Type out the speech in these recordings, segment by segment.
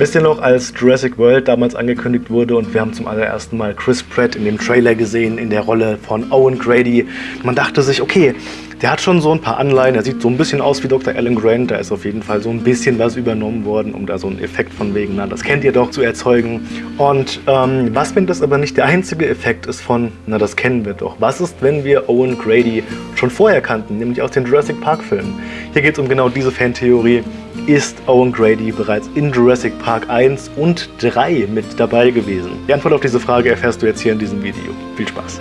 Wisst ihr noch, als Jurassic World damals angekündigt wurde und wir haben zum allerersten Mal Chris Pratt in dem Trailer gesehen, in der Rolle von Owen Grady. Man dachte sich, okay, der hat schon so ein paar Anleihen, er sieht so ein bisschen aus wie Dr. Alan Grant, da ist auf jeden Fall so ein bisschen was übernommen worden, um da so einen Effekt von wegen, na, das kennt ihr doch, zu erzeugen. Und ähm, was, wenn das aber nicht der einzige Effekt ist von, na, das kennen wir doch. Was ist, wenn wir Owen Grady schon vorher kannten, nämlich aus den Jurassic Park Filmen? Hier geht es um genau diese Fantheorie. Ist Owen Grady bereits in Jurassic Park 1 und 3 mit dabei gewesen? Die Antwort auf diese Frage erfährst du jetzt hier in diesem Video. Viel Spaß!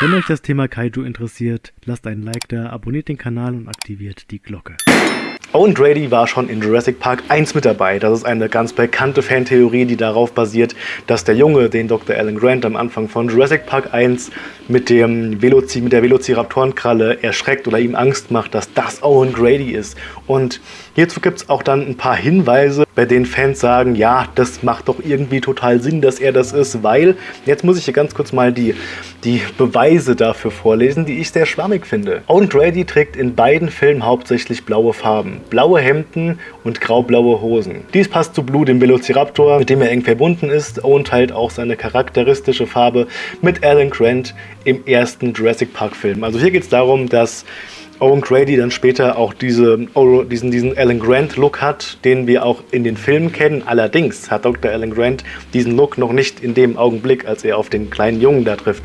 Wenn euch das Thema Kaiju interessiert, lasst einen Like da, abonniert den Kanal und aktiviert die Glocke. Owen Grady war schon in Jurassic Park 1 mit dabei. Das ist eine ganz bekannte Fantheorie, die darauf basiert, dass der Junge, den Dr. Alan Grant am Anfang von Jurassic Park 1 mit, dem Veloci mit der Velociraptorenkralle erschreckt oder ihm Angst macht, dass das Owen Grady ist. Und hierzu gibt es auch dann ein paar Hinweise, bei denen Fans sagen, ja, das macht doch irgendwie total Sinn, dass er das ist, weil, jetzt muss ich hier ganz kurz mal die, die Beweise dafür vorlesen, die ich sehr schwammig finde. Owen Grady trägt in beiden Filmen hauptsächlich blaue Farben blaue Hemden und graublaue Hosen. Dies passt zu Blue, dem Velociraptor, mit dem er eng verbunden ist und teilt auch seine charakteristische Farbe mit Alan Grant im ersten Jurassic Park Film. Also hier geht es darum, dass Owen Grady dann später auch diese, diesen, diesen Alan Grant Look hat, den wir auch in den Filmen kennen. Allerdings hat Dr. Alan Grant diesen Look noch nicht in dem Augenblick, als er auf den kleinen Jungen da trifft,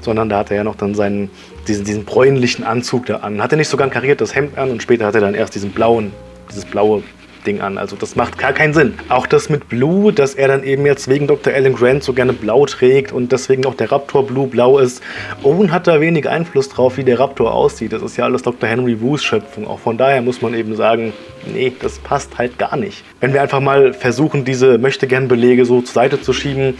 sondern da hat er ja noch dann seinen diesen, diesen bräunlichen Anzug da an. Hat er nicht sogar ein kariertes Hemd an und später hat er dann erst diesen blauen, dieses blaue Ding an. Also das macht gar keinen Sinn. Auch das mit Blue, dass er dann eben jetzt wegen Dr. Alan Grant so gerne blau trägt und deswegen auch der Raptor Blue blau ist. Owen hat da wenig Einfluss drauf, wie der Raptor aussieht. Das ist ja alles Dr. Henry Wu's Schöpfung. Auch von daher muss man eben sagen, nee, das passt halt gar nicht. Wenn wir einfach mal versuchen, diese Möchtegern-Belege so zur Seite zu schieben,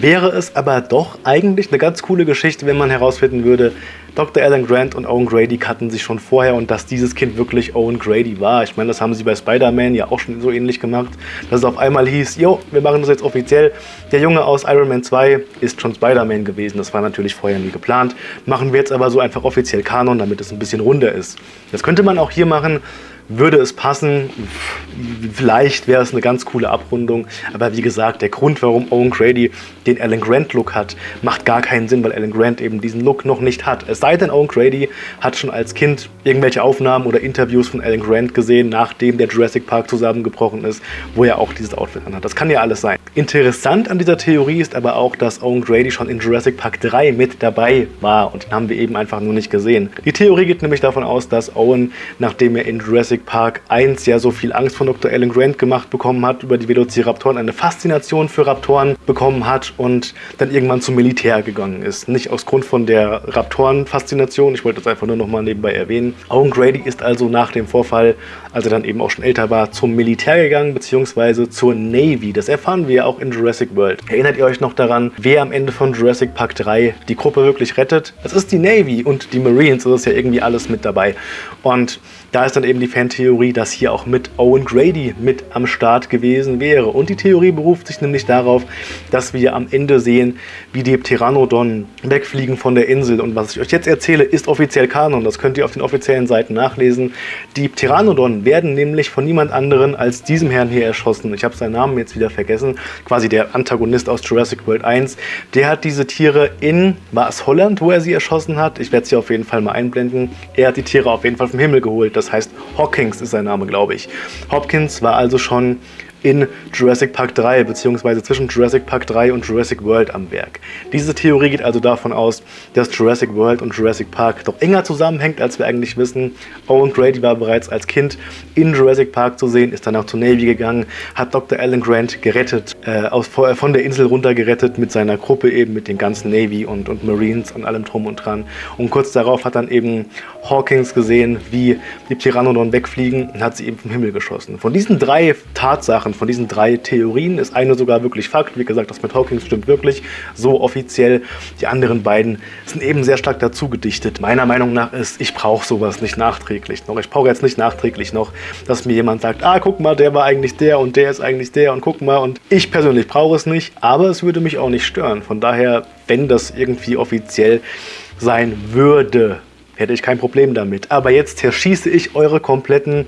wäre es aber doch eigentlich eine ganz coole Geschichte, wenn man herausfinden würde, Dr. Alan Grant und Owen Grady kannten sich schon vorher und dass dieses Kind wirklich Owen Grady war. Ich meine, das haben sie bei Spider-Man ja auch schon so ähnlich gemacht, dass es auf einmal hieß, jo, wir machen das jetzt offiziell. Der Junge aus Iron Man 2 ist schon Spider-Man gewesen. Das war natürlich vorher nie geplant. Machen wir jetzt aber so einfach offiziell Kanon, damit es ein bisschen runder ist. Das könnte man auch hier machen, würde es passen, vielleicht wäre es eine ganz coole Abrundung, aber wie gesagt, der Grund, warum Owen Grady den Alan Grant Look hat, macht gar keinen Sinn, weil Alan Grant eben diesen Look noch nicht hat. Es sei denn, Owen Grady hat schon als Kind irgendwelche Aufnahmen oder Interviews von Alan Grant gesehen, nachdem der Jurassic Park zusammengebrochen ist, wo er auch dieses Outfit anhat. Das kann ja alles sein. Interessant an dieser Theorie ist aber auch, dass Owen Grady schon in Jurassic Park 3 mit dabei war und den haben wir eben einfach nur nicht gesehen. Die Theorie geht nämlich davon aus, dass Owen, nachdem er in Jurassic Park 1 ja so viel Angst von Dr. Alan Grant gemacht bekommen hat über die Velociraptoren, eine Faszination für Raptoren bekommen hat und dann irgendwann zum Militär gegangen ist. Nicht aus Grund von der Raptoren-Faszination, ich wollte das einfach nur noch mal nebenbei erwähnen. Owen Grady ist also nach dem Vorfall, als er dann eben auch schon älter war, zum Militär gegangen, beziehungsweise zur Navy. Das erfahren wir auch in Jurassic World. Erinnert ihr euch noch daran, wer am Ende von Jurassic Park 3 die Gruppe wirklich rettet? Es ist die Navy und die Marines, das ist ja irgendwie alles mit dabei. Und da ist dann eben die Fantheorie, dass hier auch mit Owen Grady mit am Start gewesen wäre. Und die Theorie beruft sich nämlich darauf, dass wir am Ende sehen, wie die Pteranodon wegfliegen von der Insel. Und was ich euch jetzt erzähle, ist offiziell Kanon. Das könnt ihr auf den offiziellen Seiten nachlesen. Die Pteranodon werden nämlich von niemand anderen als diesem Herrn hier erschossen. Ich habe seinen Namen jetzt wieder vergessen. Quasi der Antagonist aus Jurassic World 1. Der hat diese Tiere in, war es Holland, wo er sie erschossen hat? Ich werde sie auf jeden Fall mal einblenden. Er hat die Tiere auf jeden Fall vom Himmel geholt. Das das heißt Hawkins ist sein Name, glaube ich. Hopkins war also schon in Jurassic Park 3 bzw. zwischen Jurassic Park 3 und Jurassic World am Werk. Diese Theorie geht also davon aus, dass Jurassic World und Jurassic Park doch enger zusammenhängt, als wir eigentlich wissen. Owen Grady war bereits als Kind in Jurassic Park zu sehen, ist danach zur Navy gegangen, hat Dr. Alan Grant gerettet, äh, aus, von der Insel runter gerettet mit seiner Gruppe eben, mit den ganzen Navy und, und Marines und allem drum und dran. Und kurz darauf hat dann eben Hawkins gesehen, wie die Pteranodon wegfliegen und hat sie eben vom Himmel geschossen. Von diesen drei Tatsachen Und von diesen drei Theorien ist eine sogar wirklich Fakt. Wie gesagt, das mit Hawkins stimmt wirklich so offiziell. Die anderen beiden sind eben sehr stark dazu gedichtet. Meiner Meinung nach ist, ich brauche sowas nicht nachträglich noch. Ich brauche jetzt nicht nachträglich noch, dass mir jemand sagt, ah, guck mal, der war eigentlich der und der ist eigentlich der und guck mal. Und ich persönlich brauche es nicht, aber es würde mich auch nicht stören. Von daher, wenn das irgendwie offiziell sein würde, hätte ich kein Problem damit. Aber jetzt zerschieße ich eure kompletten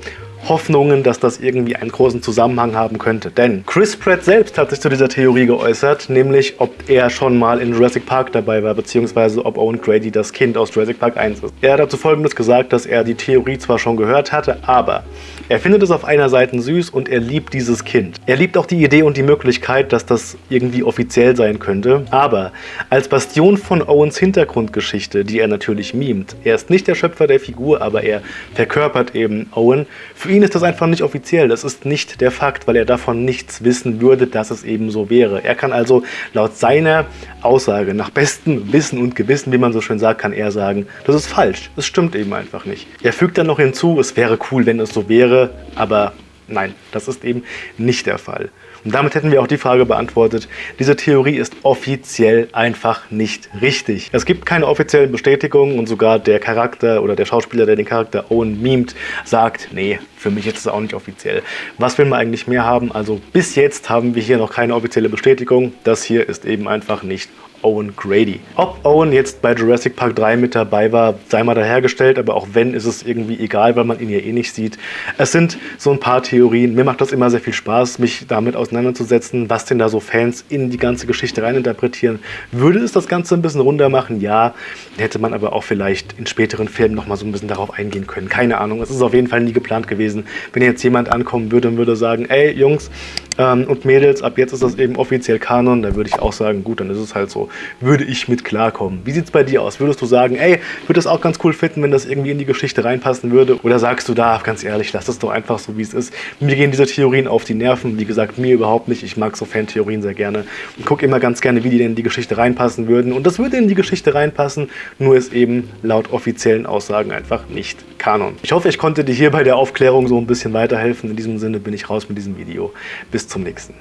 Hoffnungen, dass das irgendwie einen großen Zusammenhang haben könnte. Denn Chris Pratt selbst hat sich zu dieser Theorie geäußert, nämlich ob er schon mal in Jurassic Park dabei war, beziehungsweise ob Owen Grady das Kind aus Jurassic Park 1 ist. Er hat dazu folgendes gesagt, dass er die Theorie zwar schon gehört hatte, aber er findet es auf einer Seite süß und er liebt dieses Kind. Er liebt auch die Idee und die Möglichkeit, dass das irgendwie offiziell sein könnte, aber als Bastion von Owens Hintergrundgeschichte, die er natürlich mimt, er ist nicht der Schöpfer der Figur, aber er verkörpert eben Owen, für ihn ist das einfach nicht offiziell, das ist nicht der Fakt, weil er davon nichts wissen würde, dass es eben so wäre. Er kann also laut seiner Aussage, nach bestem Wissen und Gewissen, wie man so schön sagt, kann er sagen, das ist falsch, es stimmt eben einfach nicht. Er fügt dann noch hinzu, es wäre cool, wenn es so wäre, aber nein, das ist eben nicht der Fall. Und damit hätten wir auch die Frage beantwortet, diese Theorie ist offiziell einfach nicht richtig. Es gibt keine offiziellen Bestätigungen und sogar der Charakter oder der Schauspieler, der den Charakter Owen mimt, sagt, nee, für mich ist es auch nicht offiziell. Was will man eigentlich mehr haben? Also bis jetzt haben wir hier noch keine offizielle Bestätigung. Das hier ist eben einfach nicht Owen Grady. Ob Owen jetzt bei Jurassic Park 3 mit dabei war, sei mal dahergestellt, aber auch wenn, ist es irgendwie egal, weil man ihn ja eh nicht sieht. Es sind so ein paar Theorien. Mir macht das immer sehr viel Spaß, mich damit auseinanderzusetzen, was denn da so Fans in die ganze Geschichte reininterpretieren. Würde es das Ganze ein bisschen runder machen? Ja. Hätte man aber auch vielleicht in späteren Filmen nochmal so ein bisschen darauf eingehen können. Keine Ahnung. Es ist auf jeden Fall nie geplant gewesen. Wenn jetzt jemand ankommen würde und würde sagen, ey Jungs ähm, und Mädels, ab jetzt ist das eben offiziell Kanon, dann würde ich auch sagen, gut, dann ist es halt so würde ich mit klarkommen. Wie sieht es bei dir aus? Würdest du sagen, ey, würde das auch ganz cool finden, wenn das irgendwie in die Geschichte reinpassen würde? Oder sagst du da, ganz ehrlich, lass das doch einfach so, wie es ist. Mir gehen diese Theorien auf die Nerven. Wie gesagt, mir überhaupt nicht. Ich mag so Fan-Theorien sehr gerne. Und gucke immer ganz gerne, wie die denn in die Geschichte reinpassen würden. Und das würde in die Geschichte reinpassen, nur ist eben laut offiziellen Aussagen einfach nicht Kanon. Ich hoffe, ich konnte dir hier bei der Aufklärung so ein bisschen weiterhelfen. In diesem Sinne bin ich raus mit diesem Video. Bis zum nächsten.